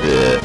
Yeah.